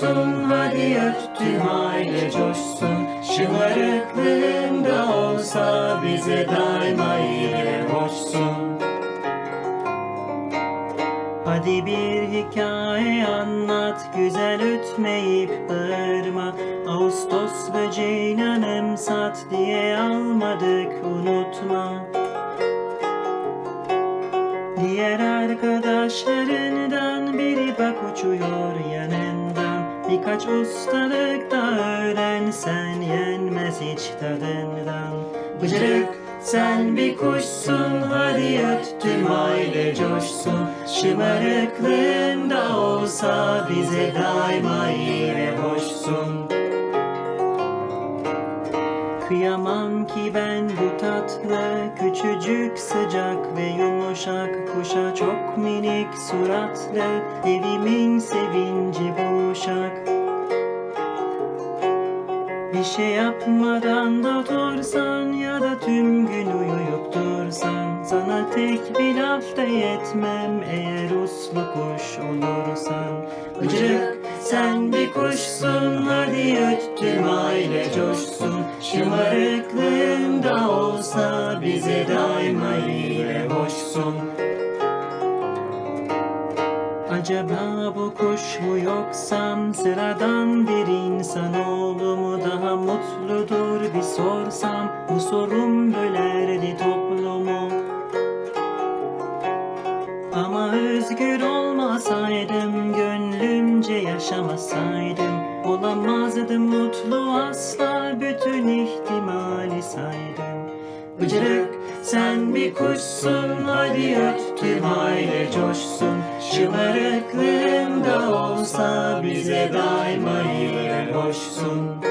coşsun hadi öt tüm aile coşsun. Şımarıklığında olsa bize daima ile hoşsun Hadi bir hikaye anlat güzel ötmeyip bağırma. Ağustos böceğini anımsat diye almadık unutma. Diğer arkadaşlarından biri bak uçuyor yanından Birkaç ustalık da öğren sen yenmez hiç tadından. Bıcırık sen bir kuşsun hadi öt tüm aile coşsun Şımarıklığında olsa bize daima iyi ve hoşsun Kıyamam ki ben bu tatlı Küçücük sıcak ve yumuşak Kuşa çok minik suratlı Evimin sevinci bu uşak. Bir şey yapmadan da otursan Ya da tüm gün uyuyup dursan Sana tek bir laf da yetmem Eğer uslu kuş olursan. Bıcırık sen bir kuşsun Hadi öt tüm aile coşsun Şımarıklığında olsa Bize daima iyi hoşsun. Acaba bu kuş mu yoksam sıradan bir insanoğlu mu daha mutludur bir sorsam bu sorum bölerdi toplumu. Ama özgür olmasaydım gönlümce yaşamasaydım olamazdım mutlu asla bütün ihtimali saydım Bıcırık sen bir kuşsun. Hadi öt tüm aile coşsun Şımarıklığında olsa bize daima iyi hoşsun